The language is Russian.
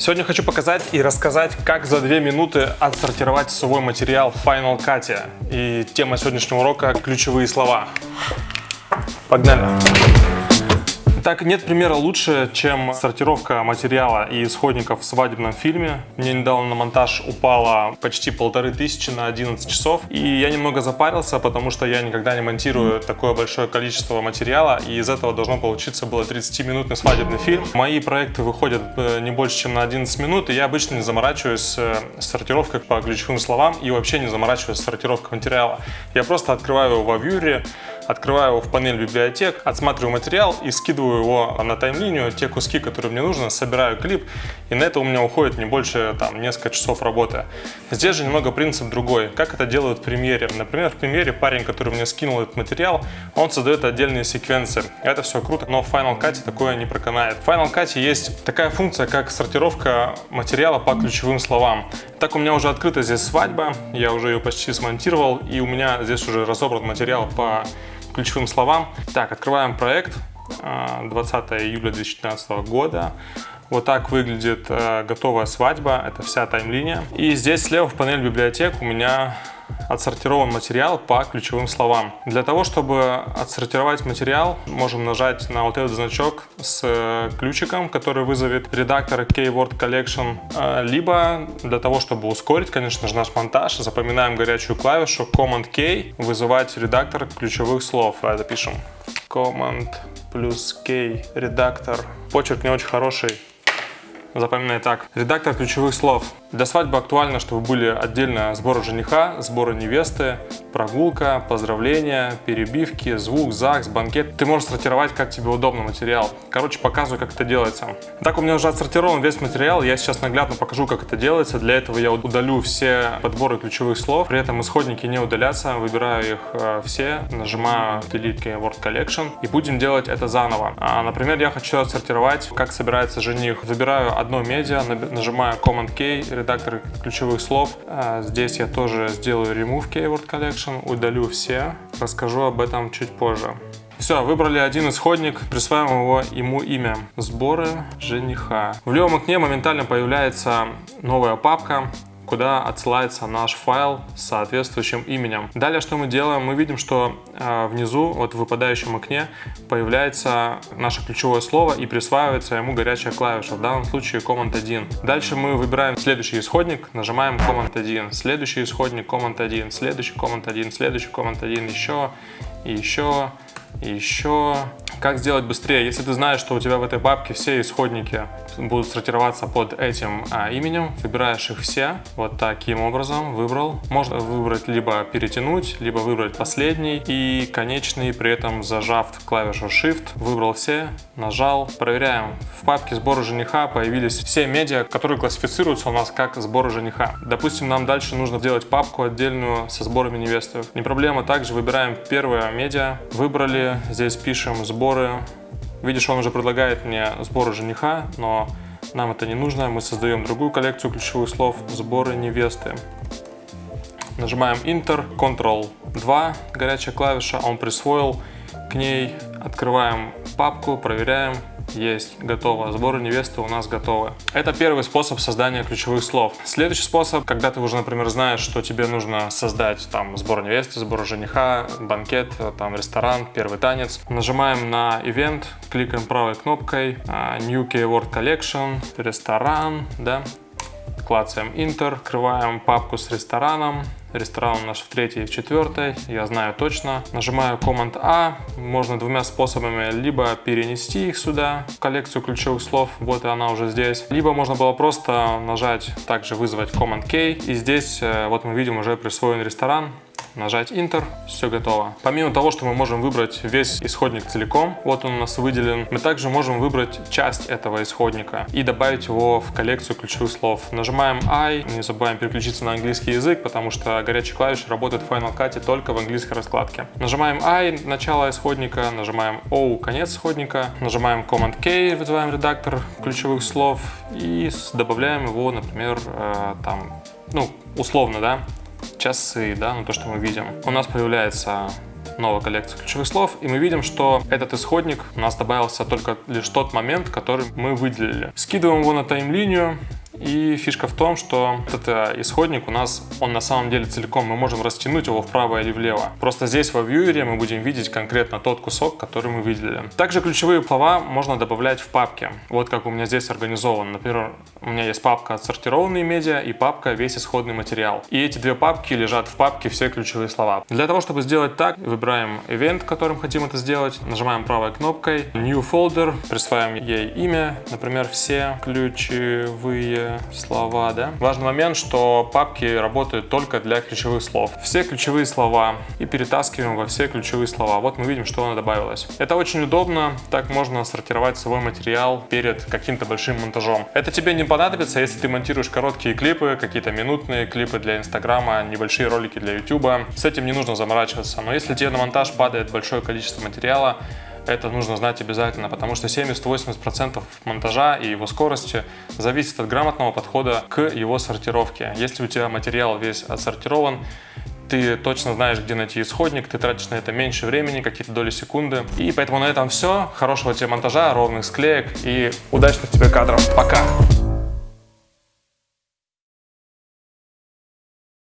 Сегодня хочу показать и рассказать, как за 2 минуты отсортировать свой материал в Final Cut. И тема сегодняшнего урока – ключевые слова. Погнали! Так, нет примера лучше, чем сортировка материала и исходников в свадебном фильме. Мне недавно на монтаж упало почти полторы тысячи на 11 часов. И я немного запарился, потому что я никогда не монтирую такое большое количество материала. И из этого должно получиться было 30-минутный свадебный фильм. Мои проекты выходят э, не больше, чем на 11 минут. И я обычно не заморачиваюсь э, с сортировкой по ключевым словам и вообще не заморачиваюсь с сортировкой материала. Я просто открываю его во вьюре, открываю его в панель библиотек, отсматриваю материал и скидываю его на таймлинию, те куски, которые мне нужно, собираю клип, и на это у меня уходит не больше там несколько часов работы. Здесь же немного принцип другой. Как это делают в премьере? Например, в премьере парень, который мне скинул этот материал, он создает отдельные секвенции. Это все круто, но в Final Cut такое не проканает. В Final Cut есть такая функция, как сортировка материала по ключевым словам. Так у меня уже открыта здесь свадьба, я уже ее почти смонтировал, и у меня здесь уже разобран материал по ключевым словам. Так, открываем проект. 20 э, июля 2015 года. Вот так выглядит э, готовая свадьба, это вся таймлиния. И здесь слева в панель библиотек у меня отсортирован материал по ключевым словам. Для того, чтобы отсортировать материал, можем нажать на вот этот значок с э, ключиком, который вызовет редактор Keyword Collection. Э, либо для того, чтобы ускорить, конечно же, наш монтаж, запоминаем горячую клавишу Command-K, вызывать редактор ключевых слов. Давай запишем. Command плюс K редактор. Почерк не очень хороший, Запоминай так. Редактор ключевых слов. Для свадьбы актуально, чтобы были отдельно сборы жениха, сборы невесты, прогулка, поздравления, перебивки, звук, ЗАГС, банкет. Ты можешь сортировать, как тебе удобно материал. Короче, показываю, как это делается. Так, у меня уже отсортирован весь материал. Я сейчас наглядно покажу, как это делается. Для этого я удалю все подборы ключевых слов. При этом исходники не удалятся. Выбираю их э, все, нажимаю Delete Keyword Collection и будем делать это заново. А, например, я хочу отсортировать, как собирается жених. Выбираю одно медиа, нажимаю Command-K, редактор ключевых слов. А, здесь я тоже сделаю Remove Keyword Collection, удалю все. Расскажу об этом чуть позже. Все, выбрали один исходник, присваиваем его ему имя. Сборы жениха. В левом окне моментально появляется новая папка куда отсылается наш файл с соответствующим именем. Далее что мы делаем? Мы видим, что э, внизу, вот в выпадающем окне, появляется наше ключевое слово и присваивается ему горячая клавиша, в данном случае Command 1. Дальше мы выбираем следующий исходник, нажимаем Command 1, следующий исходник Command 1, следующий Command 1, следующий Command 1, еще еще еще как сделать быстрее? Если ты знаешь, что у тебя в этой папке все исходники будут сортироваться под этим а, именем, выбираешь их все вот таким образом, выбрал. Можно выбрать либо перетянуть, либо выбрать последний и конечный, при этом зажав клавишу Shift, выбрал все, нажал. Проверяем. В папке сбора жениха появились все медиа, которые классифицируются у нас как сборы жениха. Допустим, нам дальше нужно сделать папку отдельную со сборами невесты. Не проблема, также выбираем первое медиа, выбрали, здесь пишем сбор сборы. Видишь, он уже предлагает мне сборы жениха, но нам это не нужно. Мы создаем другую коллекцию ключевых слов «Сборы невесты». Нажимаем Enter, Ctrl-2, горячая клавиша, он присвоил к ней. Открываем папку, проверяем. Есть, готово. Сборы невесты у нас готовы. Это первый способ создания ключевых слов. Следующий способ, когда ты уже, например, знаешь, что тебе нужно создать там сбор невесты, сбор жениха, банкет, там ресторан, первый танец. Нажимаем на Event, кликаем правой кнопкой а, New Keyword Collection, ресторан, да, клацаем Enter, открываем папку с рестораном, Ресторан у нас в третьей и в четвертой, я знаю точно. Нажимаю Command A, можно двумя способами, либо перенести их сюда, в коллекцию ключевых слов, вот и она уже здесь. Либо можно было просто нажать, также вызвать Command K, и здесь, э, вот мы видим, уже присвоен ресторан нажать Enter, все готово. Помимо того, что мы можем выбрать весь исходник целиком, вот он у нас выделен, мы также можем выбрать часть этого исходника и добавить его в коллекцию ключевых слов. Нажимаем I, не забываем переключиться на английский язык, потому что горячие клавиши работают в Final Cut только в английской раскладке. Нажимаем I, начало исходника, нажимаем O, конец исходника, нажимаем Command K, вызываем редактор ключевых слов и добавляем его, например, э, там, ну, условно, да, часы, да, ну то, что мы видим. У нас появляется новая коллекция ключевых слов, и мы видим, что этот исходник у нас добавился только лишь тот момент, который мы выделили. Скидываем его на тайм-линию, и фишка в том, что этот исходник у нас, он на самом деле целиком, мы можем растянуть его вправо или влево. Просто здесь во вьюере мы будем видеть конкретно тот кусок, который мы выделили. Также ключевые слова можно добавлять в папке. Вот как у меня здесь организован. Например, у меня есть папка «Отсортированные медиа» и папка «Весь исходный материал». И эти две папки лежат в папке «Все ключевые слова». Для того, чтобы сделать так, выбираем event, которым хотим это сделать, нажимаем правой кнопкой «New Folder», присваиваем ей имя, например, «Все ключевые слова, да. Важный момент, что папки работают только для ключевых слов. Все ключевые слова и перетаскиваем во все ключевые слова. Вот мы видим, что оно добавилось. Это очень удобно, так можно сортировать свой материал перед каким-то большим монтажом. Это тебе не понадобится, если ты монтируешь короткие клипы, какие-то минутные клипы для Инстаграма, небольшие ролики для Ютуба. С этим не нужно заморачиваться. Но если тебе на монтаж падает большое количество материала, это нужно знать обязательно, потому что 70-80% монтажа и его скорости зависит от грамотного подхода к его сортировке. Если у тебя материал весь отсортирован, ты точно знаешь, где найти исходник, ты тратишь на это меньше времени, какие-то доли секунды. И поэтому на этом все. Хорошего тебе монтажа, ровных склеек и удачных тебе кадров. Пока!